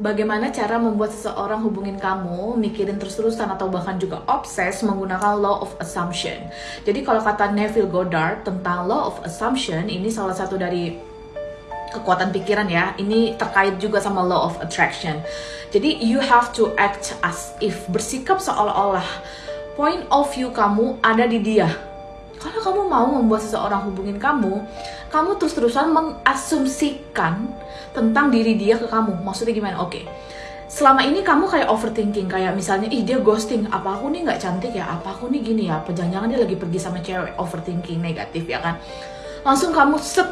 Bagaimana cara membuat seseorang hubungin kamu, mikirin terus-terusan atau bahkan juga obses menggunakan law of assumption. Jadi kalau kata Neville Goddard tentang law of assumption, ini salah satu dari kekuatan pikiran ya. Ini terkait juga sama law of attraction. Jadi you have to act as if bersikap seolah-olah point of view kamu ada di dia. Kalau kamu mau membuat seseorang hubungin kamu, kamu terus-terusan mengasumsikan tentang diri dia ke kamu. Maksudnya gimana? Oke. Okay. Selama ini kamu kayak overthinking, kayak misalnya, ih dia ghosting, apa aku nih nggak cantik ya, apa aku nih gini ya, apa dia lagi pergi sama cewek, overthinking negatif ya kan. Langsung kamu set,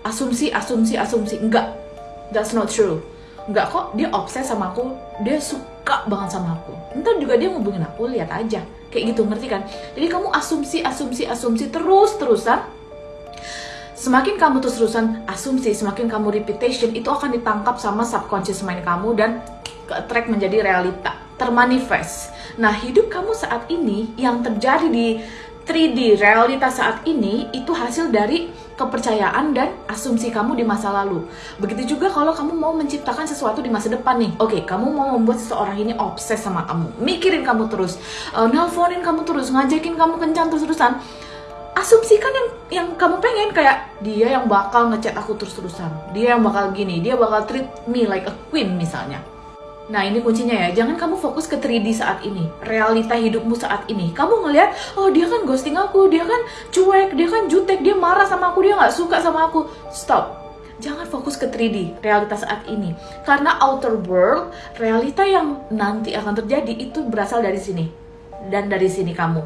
asumsi, asumsi, asumsi, enggak, that's not true. Enggak kok, dia obses sama aku, dia suka banget sama aku. Ntar juga dia ngubungin aku, lihat aja. Kayak gitu, ngerti kan? Jadi kamu asumsi, asumsi, asumsi terus-terusan, semakin kamu terus-terusan asumsi, semakin kamu repetition, itu akan ditangkap sama subconscious mind kamu dan ke-attract menjadi realita, termanifest. Nah, hidup kamu saat ini yang terjadi di 3D realita saat ini itu hasil dari kepercayaan dan asumsi kamu di masa lalu. Begitu juga kalau kamu mau menciptakan sesuatu di masa depan nih. Oke, okay, kamu mau membuat seseorang ini obses sama kamu, mikirin kamu terus, uh, nelponin kamu terus, ngajakin kamu kencan terus-terusan asumsikan yang yang kamu pengen kayak dia yang bakal ngechat aku terus-terusan dia yang bakal gini dia bakal treat me like a queen misalnya Nah ini kuncinya ya, jangan kamu fokus ke 3D saat ini, realita hidupmu saat ini. Kamu ngelihat, oh dia kan ghosting aku, dia kan cuek, dia kan jutek, dia marah sama aku, dia nggak suka sama aku. Stop, jangan fokus ke 3D, realita saat ini. Karena outer world, realita yang nanti akan terjadi itu berasal dari sini. Dan dari sini kamu.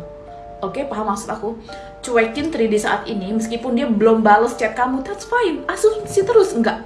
Oke, okay, paham maksud aku? Cuekin 3D saat ini, meskipun dia belum bales chat kamu, that's fine. Asumsi terus, enggak.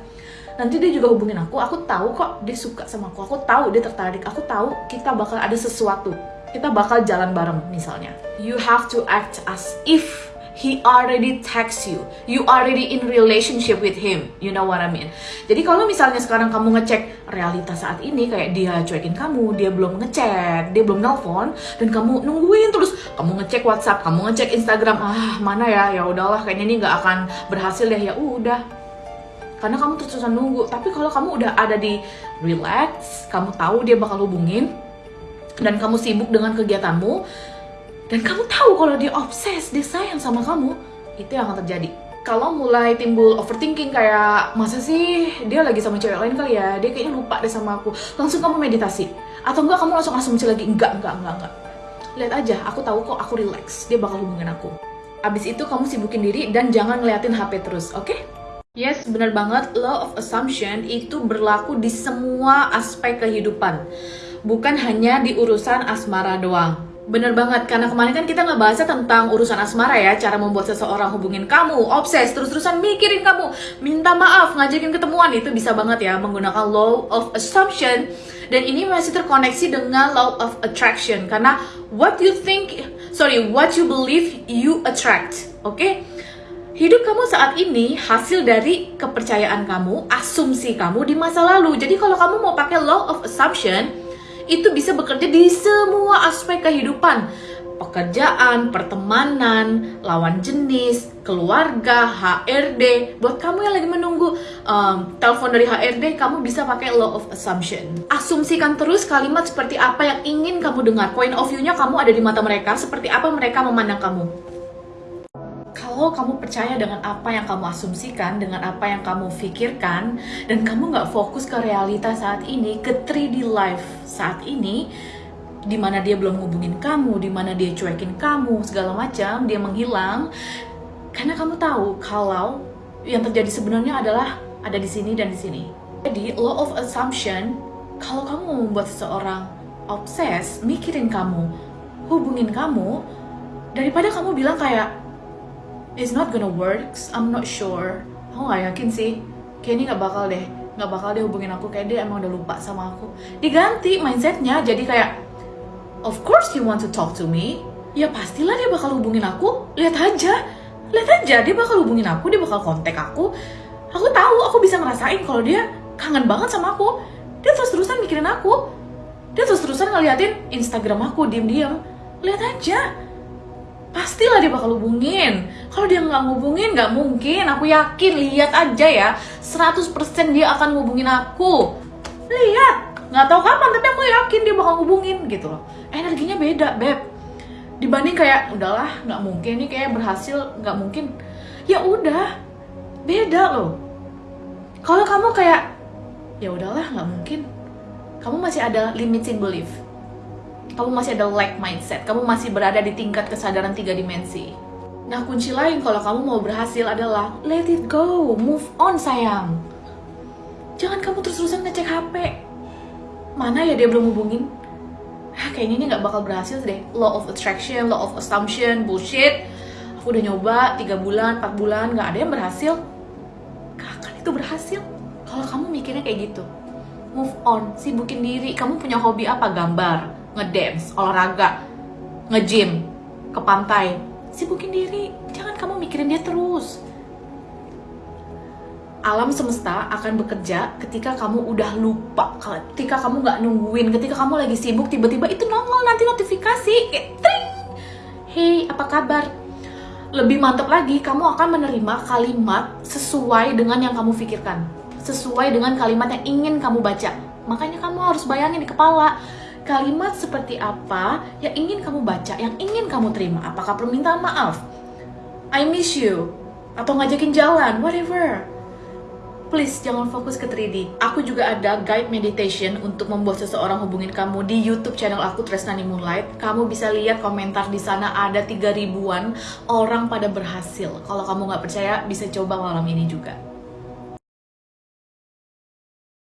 Nanti dia juga hubungin aku, aku tahu kok dia suka sama aku, aku tahu dia tertarik, aku tahu kita bakal ada sesuatu. Kita bakal jalan bareng misalnya. You have to act as if he already text you. You already in relationship with him. You know what I mean? Jadi kalau misalnya sekarang kamu ngecek realitas saat ini kayak dia cuekin kamu dia belum ngechat dia belum nelpon dan kamu nungguin terus. Kamu ngecek WhatsApp kamu ngecek Instagram ah mana ya? Ya udahlah kayaknya ini nggak akan berhasil deh. Ya udah karena kamu terus-terusan nunggu tapi kalau kamu udah ada di relax kamu tahu dia bakal hubungin dan kamu sibuk dengan kegiatanmu dan kamu tahu kalau dia obses, dia sayang sama kamu, itu yang akan terjadi. Kalau mulai timbul overthinking kayak masa sih dia lagi sama cewek lain kali ya, dia kayaknya lupa deh sama aku. Langsung kamu meditasi. Atau enggak kamu langsung asumsi lagi, enggak, enggak, enggak, enggak. Lihat aja, aku tahu kok aku relax, dia bakal hubungin aku. Abis itu kamu sibukin diri dan jangan ngeliatin HP terus, oke? Okay? Yes, benar banget. Law of assumption itu berlaku di semua aspek kehidupan. Bukan hanya di urusan asmara doang. Bener banget, karena kemarin kan kita nggak bahasnya tentang urusan asmara ya Cara membuat seseorang hubungin kamu, obses, terus-terusan mikirin kamu Minta maaf, ngajakin ketemuan, itu bisa banget ya Menggunakan law of assumption Dan ini masih terkoneksi dengan law of attraction Karena what you think, sorry, what you believe, you attract Oke? Okay? Hidup kamu saat ini hasil dari kepercayaan kamu, asumsi kamu di masa lalu Jadi kalau kamu mau pakai law of assumption itu bisa bekerja di semua aspek kehidupan pekerjaan, pertemanan, lawan jenis, keluarga, HRD. Buat kamu yang lagi menunggu um, telepon dari HRD, kamu bisa pakai law of assumption. Asumsikan terus kalimat seperti apa yang ingin kamu dengar. Point of view-nya kamu ada di mata mereka, seperti apa mereka memandang kamu kalau kamu percaya dengan apa yang kamu asumsikan, dengan apa yang kamu pikirkan, dan kamu nggak fokus ke realita saat ini, ke 3D life saat ini, di mana dia belum hubungin kamu, di mana dia cuekin kamu, segala macam, dia menghilang, karena kamu tahu kalau yang terjadi sebenarnya adalah ada di sini dan di sini. Jadi law of assumption, kalau kamu membuat seseorang obses, mikirin kamu, hubungin kamu, daripada kamu bilang kayak it's not gonna works I'm not sure. Aku gak yakin sih kayaknya nggak bakal deh nggak bakal deh hubungin aku. Kayak dia emang udah lupa sama aku. Diganti mindsetnya jadi kayak of course you want to talk to me. Ya pastilah dia bakal hubungin aku. Lihat aja lihat aja dia bakal hubungin aku dia bakal kontak aku. Aku tahu aku bisa ngerasain kalau dia kangen banget sama aku. Dia terus terusan mikirin aku. Dia terus terusan ngeliatin Instagram aku diem-diem. Lihat aja pastilah dia bakal hubungin. Kalau dia nggak ngubungin nggak mungkin. Aku yakin lihat aja ya. 100% dia akan ngubungin aku. Lihat. Nggak tahu kapan tapi aku yakin dia bakal hubungin gitu loh. Energinya beda beb. Dibanding kayak udahlah nggak mungkin nih kayak berhasil nggak mungkin. Ya udah beda loh. Kalau kamu kayak ya udahlah nggak mungkin. Kamu masih ada limiting belief kamu masih ada lack mindset. Kamu masih berada di tingkat kesadaran tiga dimensi. Nah kunci lain kalau kamu mau berhasil adalah let it go. Move on sayang. Jangan kamu terus-terusan ngecek HP mana ya dia belum hubungin? Ah, kayaknya ini nggak bakal berhasil deh. Law of attraction law of assumption bullshit. Aku udah nyoba tiga bulan 4 bulan nggak ada yang berhasil. Gak akan itu berhasil. Kalau kamu mikirnya kayak gitu move on sibukin diri. Kamu punya hobi apa? Gambar ngedance olahraga ngejim ke pantai. Sibukin diri jangan kamu mikirin dia terus. Alam semesta akan bekerja ketika kamu udah lupa ketika kamu nggak nungguin ketika kamu lagi sibuk tiba-tiba itu nongol nanti notifikasi kayak tring. Hey apa kabar? Lebih mantap lagi kamu akan menerima kalimat sesuai dengan yang kamu pikirkan. Sesuai dengan kalimat yang ingin kamu baca. Makanya kamu harus bayangin di kepala kalimat seperti apa yang ingin kamu baca yang ingin kamu terima apakah permintaan maaf I miss you atau ngajakin jalan whatever please jangan fokus ke 3D. Aku juga ada guide meditation untuk membuat seseorang hubungin kamu di YouTube channel aku Tresnani Moonlight. Kamu bisa lihat komentar di sana ada 3 ribuan orang pada berhasil. Kalau kamu nggak percaya bisa coba malam ini juga.